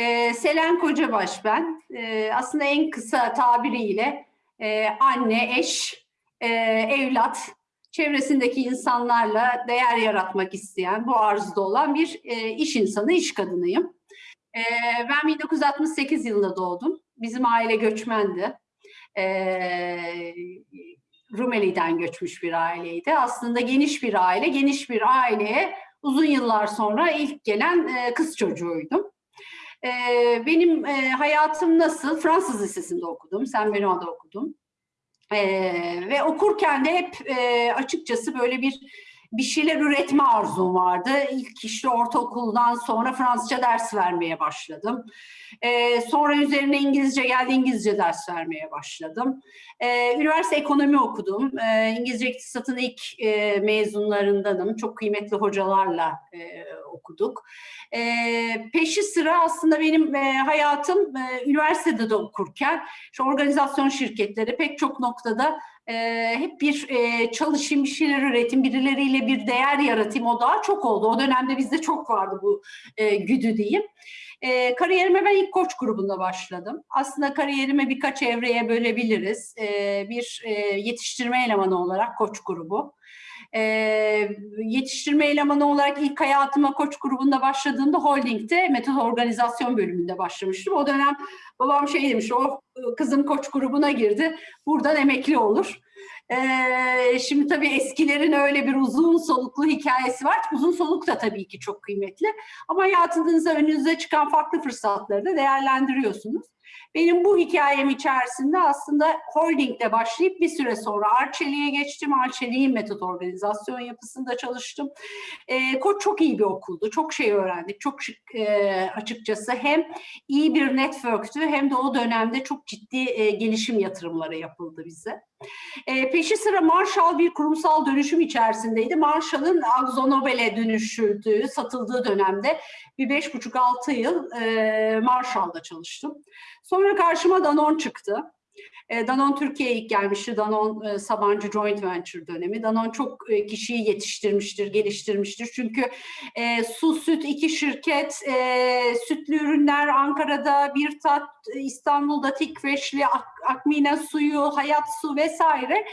Ee, Selen Kocabaş ben. Ee, aslında en kısa tabiriyle e, anne, eş, e, evlat, çevresindeki insanlarla değer yaratmak isteyen, bu arzuda olan bir e, iş insanı, iş kadınıyım. E, ben 1968 yılında doğdum. Bizim aile göçmendi. E, Rumeli'den göçmüş bir aileydi. Aslında geniş bir aile, geniş bir aileye uzun yıllar sonra ilk gelen e, kız çocuğuydum. E, benim e, hayatım nasıl? Fransız Lisesi'nde okudum, Saint Benoît'da okudum. E, ve okurken de hep e, açıkçası böyle bir bir şeyler üretme arzum vardı. İlk işte ortaokuldan sonra Fransızca ders vermeye başladım. Ee, sonra üzerine İngilizce geldi, İngilizce ders vermeye başladım. Ee, üniversite ekonomi okudum. Ee, İngilizce iktisatın ilk e, mezunlarındanım. Çok kıymetli hocalarla e, okuduk. Ee, peşi sıra aslında benim e, hayatım e, üniversitede de okurken, şu organizasyon şirketleri pek çok noktada e, hep bir e, çalışayım, bir şeyler üretim, birileriyle bir değer yaratayım o daha çok oldu. O dönemde bizde çok vardı bu e, güdü diyeyim. E, kariyerime ben ilk koç grubunda başladım. Aslında kariyerime birkaç evreye bölebiliriz. E, bir e, yetiştirme elemanı olarak koç grubu. E, yetiştirme elemanı olarak ilk hayatıma koç grubunda başladığımda holdingde metod organizasyon bölümünde başlamıştım. O dönem babam şey demiş, o kızım koç grubuna girdi, buradan emekli olur. Ee, şimdi tabii eskilerin öyle bir uzun soluklu hikayesi var. Uzun soluk da tabii ki çok kıymetli. Ama hayatınızda önünüze çıkan farklı fırsatları da değerlendiriyorsunuz. Benim bu hikayem içerisinde aslında holdingde başlayıp bir süre sonra Arçelik'e geçtim. Arçelik'in metot organizasyon yapısında çalıştım. E, Koç çok iyi bir okuldu. Çok şey öğrendik. Çok e, açıkçası hem iyi bir networktü hem de o dönemde çok ciddi e, gelişim yatırımları yapıldı bize. E, peşi sıra Marshall bir kurumsal dönüşüm içerisindeydi. Marshall'ın Akzo dönüşüldüğü, satıldığı dönemde bir beş buçuk altı yıl e, Marshall'da çalıştım. Sonra karşıma Danon çıktı. E, Danon Türkiye'ye ilk gelmişti. Danon e, Sabancı Joint Venture dönemi. Danon çok e, kişiyi yetiştirmiştir, geliştirmiştir. Çünkü e, su, süt iki şirket, e, sütlü ürünler Ankara'da, bir tat İstanbul'da Tikveşli, Ak Akmine suyu, Hayat su vesaire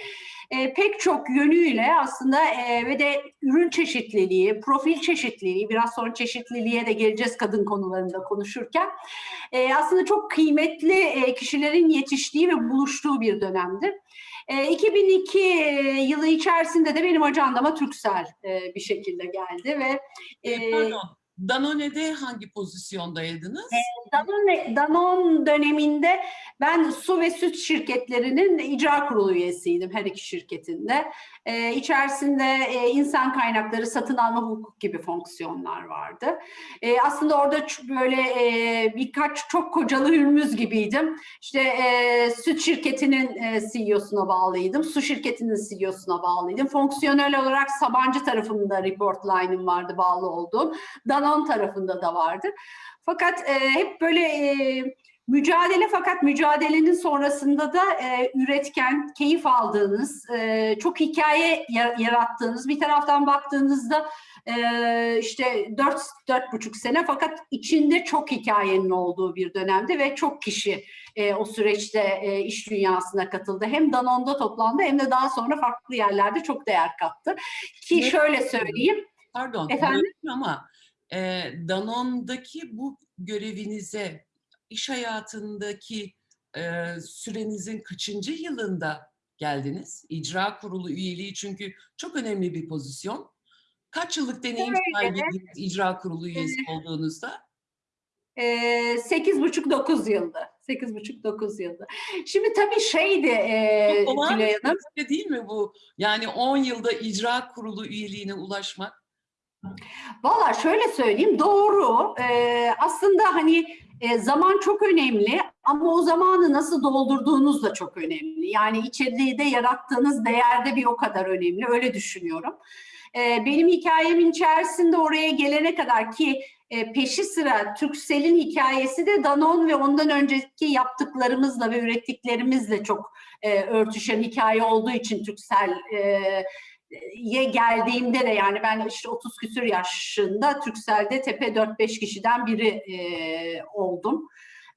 e, pek çok yönüyle aslında e, ve de ürün çeşitliliği, profil çeşitliliği, biraz sonra çeşitliliğe de geleceğiz kadın konularında konuşurken, e, aslında çok kıymetli e, kişilerin yetiştiği ve buluştuğu bir dönemdir. E, 2002 yılı içerisinde de benim ajandama Türksel e, bir şekilde geldi ve e, Pardon, Danone'de hangi pozisyondaydınız? E, Danone, Danone döneminde ben su ve süt şirketlerinin icra kurulu üyesiydim her iki şirketinde. Ee, içerisinde e, insan kaynakları, satın alma hukuk gibi fonksiyonlar vardı. E, aslında orada böyle e, birkaç çok kocalı hürmüz gibiydim. İşte e, süt şirketinin e, CEO'suna bağlıydım, su şirketinin CEO'suna bağlıydım. Fonksiyonel olarak Sabancı tarafında report line'ım vardı bağlı olduğum. Danone tarafında da vardı. Fakat e, hep böyle mücadele fakat mücadelenin sonrasında da e, üretken, keyif aldığınız, e, çok hikaye yarattığınız, bir taraftan baktığınızda e, işte dört, dört buçuk sene fakat içinde çok hikayenin olduğu bir dönemde ve çok kişi e, o süreçte e, iş dünyasına katıldı. Hem Danone'da toplandı hem de daha sonra farklı yerlerde çok değer kattı. Ki şöyle söyleyeyim. Pardon, Efendim? ama e, Danone'daki bu görevinize iş hayatındaki e, sürenizin kaçıncı yılında geldiniz? İcra kurulu üyeliği çünkü çok önemli bir pozisyon. Kaç yıllık deneyim evet, evet. icra kurulu üyesi evet. olduğunuzda? Sekiz buçuk dokuz yılda. Sekiz buçuk dokuz yılda. Şimdi tabii şeydi e, Tülay Hanım. Değil mi bu? Yani on yılda icra kurulu üyeliğine ulaşmak. Valla şöyle söyleyeyim doğru. Ee, aslında hani e, zaman çok önemli ama o zamanı nasıl doldurduğunuz da çok önemli. Yani içeriğde yarattığınız değerde bir o kadar önemli. Öyle düşünüyorum. Ee, benim hikayemin içerisinde oraya gelene kadar ki e, peşi sıra Türksel'in hikayesi de Danon ve ondan önceki yaptıklarımızla ve ürettiklerimizle çok e, örtüşen hikaye olduğu için Türksel e, ye geldiğimde de yani ben işte 30 küsür yaşında Türkcell'de tepe 4-5 kişiden biri e, oldum.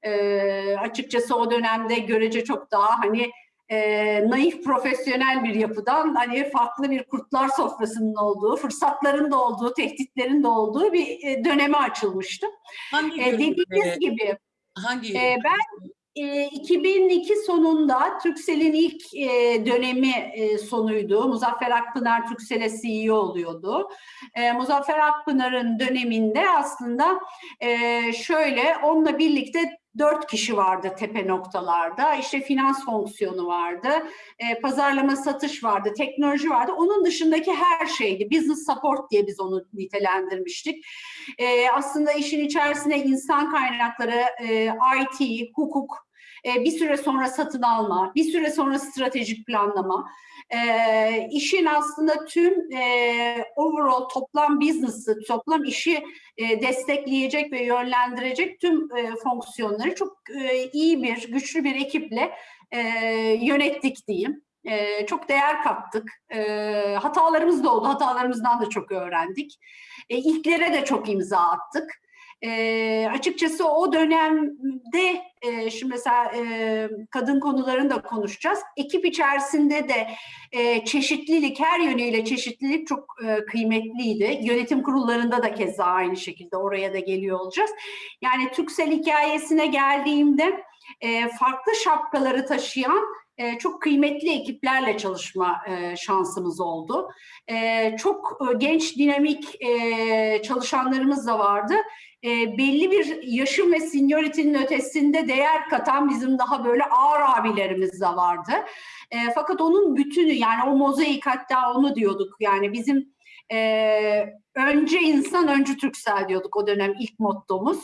E, açıkçası o dönemde görece çok daha hani e, naif profesyonel bir yapıdan hani farklı bir kurtlar sofrasının olduğu, fırsatların da olduğu, tehditlerin de olduğu bir e, döneme açılmıştım. Hangi E, dediğiniz gibi hangi e, ben e, 2002 sonunda Türkcell'in ilk e, dönemi e, sonuydu. Muzaffer Akpınar Türkcell'e CEO oluyordu. E, Muzaffer Akpınar'ın döneminde aslında e, şöyle onunla birlikte dört kişi vardı tepe noktalarda. İşte finans fonksiyonu vardı, e, pazarlama satış vardı, teknoloji vardı. Onun dışındaki her şeydi. Business support diye biz onu nitelendirmiştik. E, aslında işin içerisine insan kaynakları, e, IT, hukuk, e, bir süre sonra satın alma, bir süre sonra stratejik planlama, e, işin aslında tüm e, overall toplam business'ı, toplam işi e, destekleyecek ve yönlendirecek tüm e, fonksiyonları çok e, iyi bir, güçlü bir ekiple yönettik diyeyim. E, çok değer kattık. E, hatalarımız da oldu. Hatalarımızdan da çok öğrendik. E, ilklere de çok imza attık. E, açıkçası o dönemde e, şimdi mesela e, kadın konularını da konuşacağız. Ekip içerisinde de e, çeşitlilik, her yönüyle çeşitlilik çok e, kıymetliydi. Yönetim kurullarında da keza aynı şekilde oraya da geliyor olacağız. Yani Türksel hikayesine geldiğimde e, farklı şapkaları taşıyan e, çok kıymetli ekiplerle çalışma e, şansımız oldu. E, çok e, genç, dinamik e, çalışanlarımız da vardı. E, belli bir yaşın ve seniority'nin ötesinde değer katan bizim daha böyle ağır abilerimiz de vardı. Fakat onun bütünü yani o mozaik hatta onu diyorduk yani bizim önce insan önce Türksel diyorduk o dönem ilk mottomuz.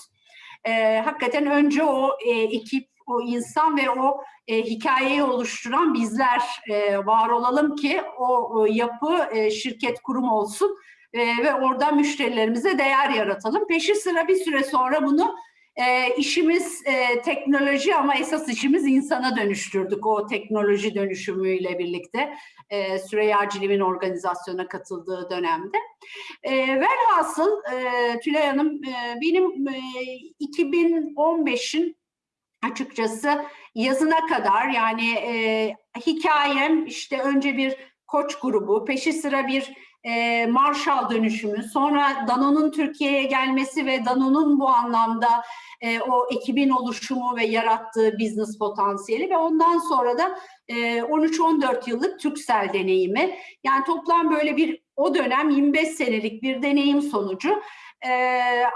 E, hakikaten önce o e, ekip, o insan ve o e, hikayeyi oluşturan bizler e, var olalım ki o, o yapı e, şirket kurum olsun e, ve orada müşterilerimize değer yaratalım. Peşi sıra bir süre sonra bunu e, işimiz e, teknoloji ama esas işimiz insana dönüştürdük o teknoloji dönüşümüyle birlikte e, Süreyya Ciliv'in organizasyona katıldığı dönemde. E, velhasıl e, Tülay Hanım e, benim e, 2015'in açıkçası yazına kadar yani e, hikayem işte önce bir koç grubu, peşi sıra bir e, Marshall dönüşümü, sonra Danone'un Türkiye'ye gelmesi ve Danone'un bu anlamda e, o ekibin oluşumu ve yarattığı business potansiyeli ve ondan sonra da e, 13-14 yıllık Türksel deneyimi. Yani toplam böyle bir o dönem 25 senelik bir deneyim sonucu e,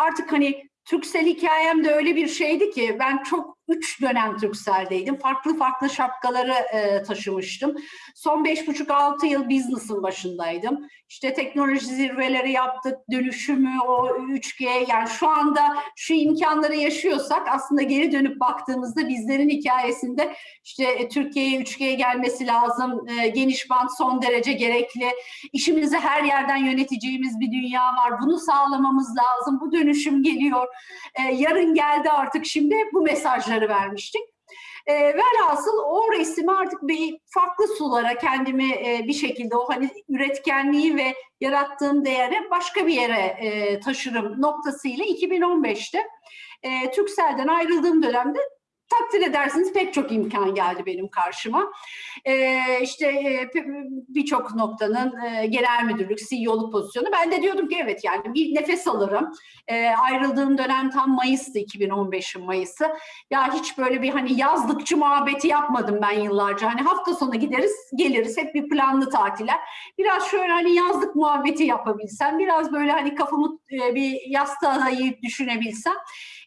artık hani Türksel hikayem de öyle bir şeydi ki ben çok üç dönem Türksel'deydim. Farklı farklı şapkaları e, taşımıştım. Son beş buçuk altı yıl business'ın başındaydım. İşte teknoloji zirveleri yaptık, dönüşümü, o 3G yani şu anda şu imkanları yaşıyorsak aslında geri dönüp baktığımızda bizlerin hikayesinde işte e, Türkiye'ye 3G gelmesi lazım, e, geniş band son derece gerekli, işimizi her yerden yöneteceğimiz bir dünya var, bunu sağlamamız lazım, bu dönüşüm geliyor, e, yarın geldi artık şimdi bu mesajları vermiştik. E, velhasıl o resmi artık bir farklı sulara kendimi e, bir şekilde o hani üretkenliği ve yarattığım değeri başka bir yere e, taşırım noktasıyla 2015'te e, Türkcell'den ayrıldığım dönemde takdir edersiniz pek çok imkan geldi benim karşıma. Ee, işte e, birçok noktanın e, genel müdürlük, CEO'luk pozisyonu. Ben de diyordum ki evet yani bir nefes alırım. E, ayrıldığım dönem tam Mayıs'tı 2015'in Mayıs'ı. Ya hiç böyle bir hani yazlıkçı muhabbeti yapmadım ben yıllarca. Hani hafta sonu gideriz, geliriz. Hep bir planlı tatiller. Biraz şöyle hani yazlık muhabbeti yapabilsem, biraz böyle hani kafamı e, bir yastığa dayayıp düşünebilsem.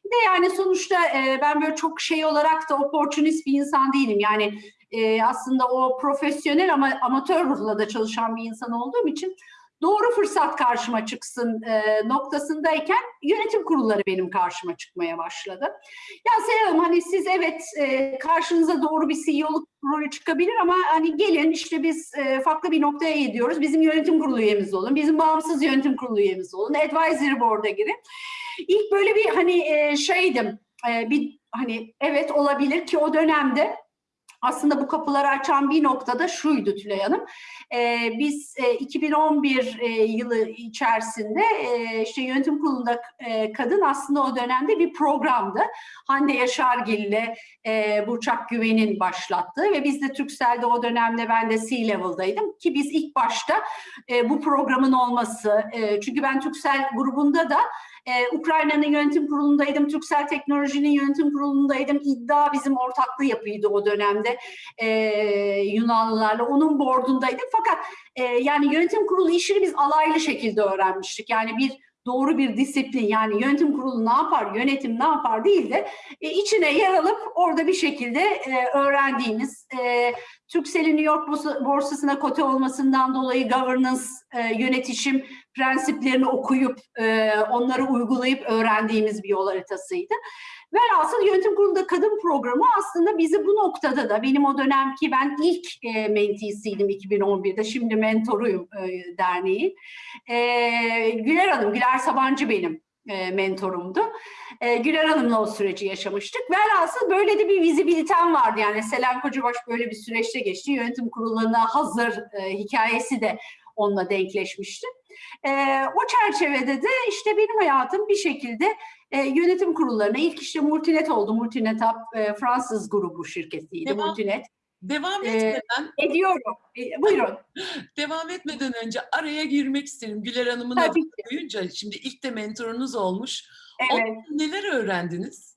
Bir de yani sonuçta e, ben böyle çok şey olarak da opportunist bir insan değilim. Yani e, aslında o profesyonel ama amatör ruhla da çalışan bir insan olduğum için doğru fırsat karşıma çıksın e, noktasındayken yönetim kurulları benim karşıma çıkmaya başladı. Ya Hanım hani siz evet e, karşınıza doğru bir CEO'luk rolü çıkabilir ama hani gelin işte biz e, farklı bir noktaya gidiyoruz. Bizim yönetim kurulu üyemiz olun, bizim bağımsız yönetim kurulu üyemiz olun, advisory board'a girin. İlk böyle bir hani e, şeydim, e, bir hani evet olabilir ki o dönemde aslında bu kapıları açan bir noktada şuydu Tülay Hanım. Ee, biz e, 2011 e, yılı içerisinde e, işte yönetim kurulunda e, kadın aslında o dönemde bir programdı. Hande Yaşargil ile e, Burçak Güven'in başlattığı ve biz de Türkcell'de o dönemde ben de C-Level'daydım ki biz ilk başta e, bu programın olması, e, çünkü ben Türkcell grubunda da ee, Ukrayna'nın yönetim kurulundaydım, Türksel Teknoloji'nin yönetim kurulundaydım. İddia bizim ortaklığı yapıydı o dönemde ee, Yunanlılarla. Onun boardundaydım. Fakat e, yani yönetim kurulu işini biz alaylı şekilde öğrenmiştik. Yani bir doğru bir disiplin yani yönetim kurulu ne yapar, yönetim ne yapar değil de e, içine yer alıp orada bir şekilde e, öğrendiğimiz e, Türksel'in New York borsasına kote olmasından dolayı governance, e, yönetişim prensiplerini okuyup e, onları uygulayıp öğrendiğimiz bir yol haritasıydı. Velhasıl yönetim kurulunda kadın programı aslında bizi bu noktada da benim o dönemki ben ilk e, menteesiydim 2011'de şimdi mentoruyum e, derneğin. E, Güler Hanım, Güler Sabancı benim e, mentorumdu. E, Güler Hanım'la o süreci yaşamıştık. Velhasıl böyle de bir vizibilitem vardı. Yani Selen Kocabaş böyle bir süreçte geçti. Yönetim kurullarına hazır e, hikayesi de onunla denkleşmişti. E, o çerçevede de işte benim hayatım bir şekilde e, yönetim kurullarına ilk işte Multinet oldu. Multinet e, Fransız grubu şirketiydi. Devam, Multinet. Devam etmeden... E, ediyorum. E, buyurun. devam etmeden önce araya girmek isterim. Güler Hanım'ın adını duyunca şimdi ilk de mentorunuz olmuş. Evet. Ondan neler öğrendiniz?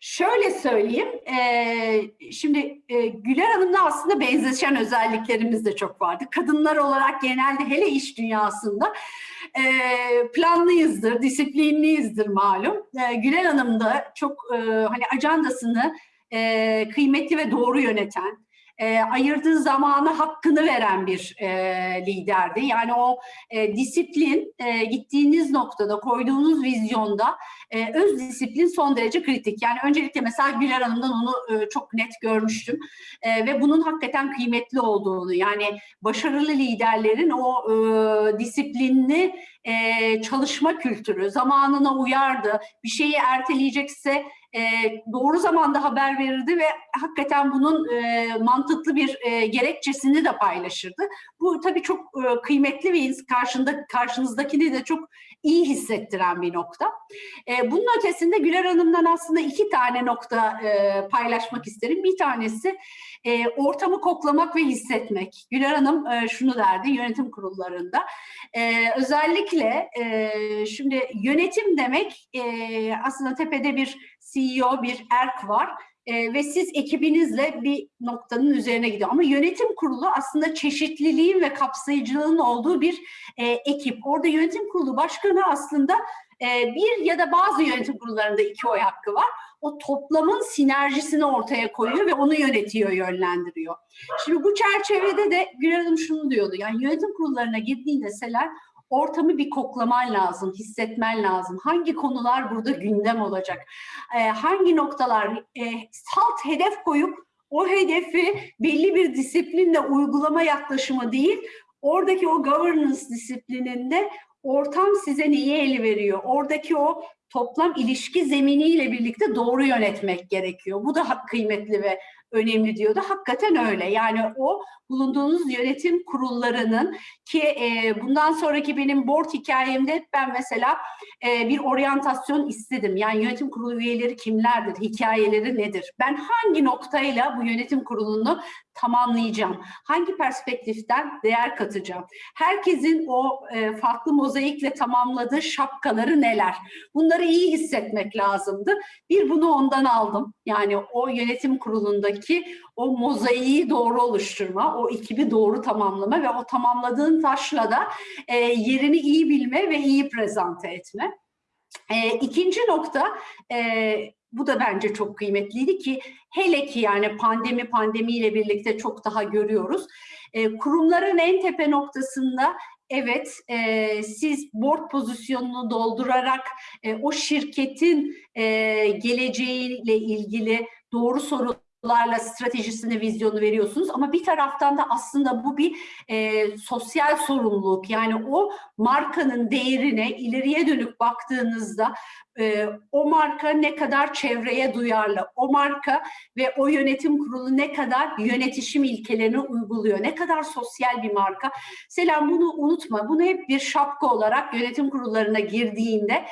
Şöyle söyleyeyim, e, şimdi e, Güler Hanım'la aslında benzeşen özelliklerimiz de çok vardı. Kadınlar olarak genelde hele iş dünyasında e, planlıyızdır, disiplinliyizdir malum. E, Güler Hanım da çok e, hani ajandasını e, kıymetli ve doğru yöneten, e, ayırdığı zamanı hakkını veren bir e, liderdi. Yani o e, disiplin e, gittiğiniz noktada koyduğunuz vizyonda e, öz disiplin son derece kritik. Yani öncelikle mesela Güler Hanım'dan onu e, çok net görmüştüm e, ve bunun hakikaten kıymetli olduğunu yani başarılı liderlerin o e, disiplinli e, çalışma kültürü zamanına uyardı. Bir şeyi erteleyecekse e, doğru zamanda haber verirdi ve hakikaten bunun e, mantıklı bir e, gerekçesini de paylaşırdı. Bu tabii çok e, kıymetli ve karşında, karşınızdakini de çok iyi hissettiren bir nokta. E, bunun ötesinde Güler Hanım'dan aslında iki tane nokta e, paylaşmak isterim. Bir tanesi e, ortamı koklamak ve hissetmek. Güler Hanım e, şunu derdi yönetim kurullarında. E, özellikle e, şimdi yönetim demek e, aslında tepede bir CEO, bir ERK var e, ve siz ekibinizle bir noktanın üzerine gidiyor. Ama yönetim kurulu aslında çeşitliliğin ve kapsayıcılığın olduğu bir e, ekip. Orada yönetim kurulu başkanı aslında e, bir ya da bazı yönetim kurullarında iki oy hakkı var. O toplamın sinerjisini ortaya koyuyor ve onu yönetiyor, yönlendiriyor. Şimdi bu çerçevede de Gül Hanım şunu diyordu. Yani yönetim kurullarına girdiğinde Selen ortamı bir koklaman lazım, hissetmen lazım. Hangi konular burada gündem olacak? Ee, hangi noktalar e, salt hedef koyup o hedefi belli bir disiplinle uygulama yaklaşımı değil, oradaki o governance disiplininde ortam size neyi eli veriyor? Oradaki o toplam ilişki zeminiyle birlikte doğru yönetmek gerekiyor. Bu da kıymetli ve önemli diyordu. Hakikaten öyle. Yani o bulunduğunuz yönetim kurullarının ki e, bundan sonraki benim board hikayemde ben mesela e, bir oryantasyon istedim. Yani yönetim kurulu üyeleri kimlerdir, hikayeleri nedir? Ben hangi noktayla bu yönetim kurulunu tamamlayacağım? Hangi perspektiften değer katacağım? Herkesin o e, farklı mozaikle tamamladığı şapkaları neler? Bunları iyi hissetmek lazımdı. Bir bunu ondan aldım. Yani o yönetim kurulundaki o mozaiği doğru oluşturma, o ekibi doğru tamamlama ve o tamamladığın taşla da e, yerini iyi bilme ve iyi prezente etme. E, ikinci nokta, e, bu da bence çok kıymetliydi ki hele ki yani pandemi pandemiyle birlikte çok daha görüyoruz. E, kurumların en tepe noktasında evet e, siz board pozisyonunu doldurarak e, o şirketin e, geleceğiyle ilgili doğru soru larla stratejisini, vizyonu veriyorsunuz ama bir taraftan da aslında bu bir e, sosyal sorumluluk. Yani o markanın değerine ileriye dönük baktığınızda e, o marka ne kadar çevreye duyarlı, o marka ve o yönetim kurulu ne kadar yönetişim ilkelerini uyguluyor, ne kadar sosyal bir marka. Selam bunu unutma, bunu hep bir şapka olarak yönetim kurullarına girdiğinde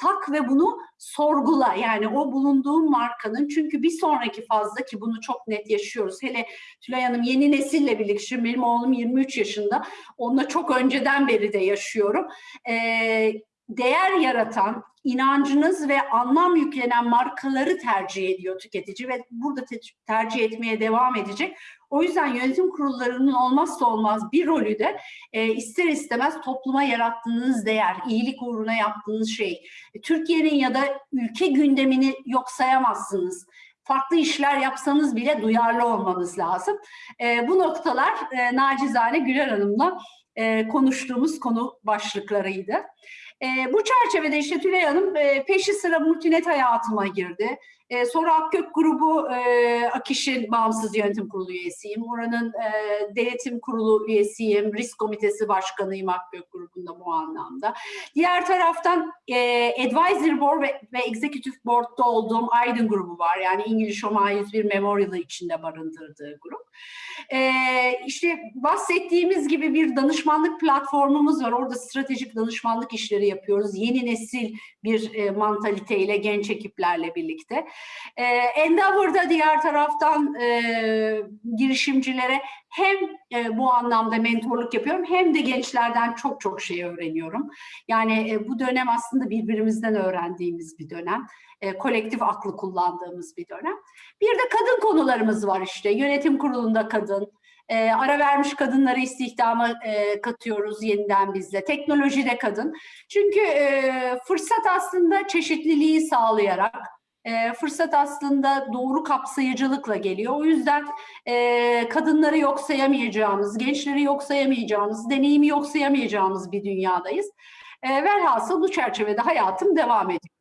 tak ve bunu sorgula. Yani o bulunduğun markanın çünkü bir sonraki fazla ki bunu çok net yaşıyoruz. Hele Tülay Hanım yeni nesille birlikte, şimdi benim oğlum 23 yaşında. Onunla çok önceden beri de yaşıyorum. Ee, değer yaratan, inancınız ve anlam yüklenen markaları tercih ediyor tüketici ve burada te- tercih etmeye devam edecek. O yüzden yönetim kurullarının olmazsa olmaz bir rolü de e, ister istemez topluma yarattığınız değer, iyilik uğruna yaptığınız şey. E, Türkiye'nin ya da ülke gündemini yok sayamazsınız. Farklı işler yapsanız bile duyarlı olmanız lazım. E, bu noktalar e, nacizane Güler Hanım'la e, konuştuğumuz konu başlıklarıydı. E, bu çerçevede işte Tülay Hanım e, peşi sıra multinet hayatıma girdi. E, sonra Akgök grubu e, Akiş'in bağımsız yönetim kurulu üyesiyim. Oranın e, denetim kurulu üyesiyim. Risk komitesi başkanıyım Akgök grubunda bu anlamda. Diğer taraftan e, Advisory Board ve, ve Executive Board'da olduğum Aydın grubu var. Yani İngiliz Homa 101 Memorial'ı içinde barındırdığı grup. E, işte bahsettiğimiz gibi bir danışmanlık platformumuz var. Orada stratejik danışmanlık işleri yapıyoruz. Yeni nesil bir e, mantaliteyle genç ekiplerle birlikte. E, Endeavor'da diğer taraftan e, girişimcilere hem e, bu anlamda mentorluk yapıyorum hem de gençlerden çok çok şey öğreniyorum. Yani e, bu dönem aslında birbirimizden öğrendiğimiz bir dönem. E, kolektif aklı kullandığımız bir dönem. Bir de kadın konularımız var işte. Yönetim kurulunda kadın, e, ara vermiş kadınları istihdama e, katıyoruz yeniden bizle. Teknolojide kadın. Çünkü e, fırsat aslında çeşitliliği sağlayarak, e, fırsat aslında doğru kapsayıcılıkla geliyor. O yüzden e, kadınları yok sayamayacağımız, gençleri yok sayamayacağımız, deneyimi yok sayamayacağımız bir dünyadayız. E, velhasıl bu çerçevede hayatım devam ediyor.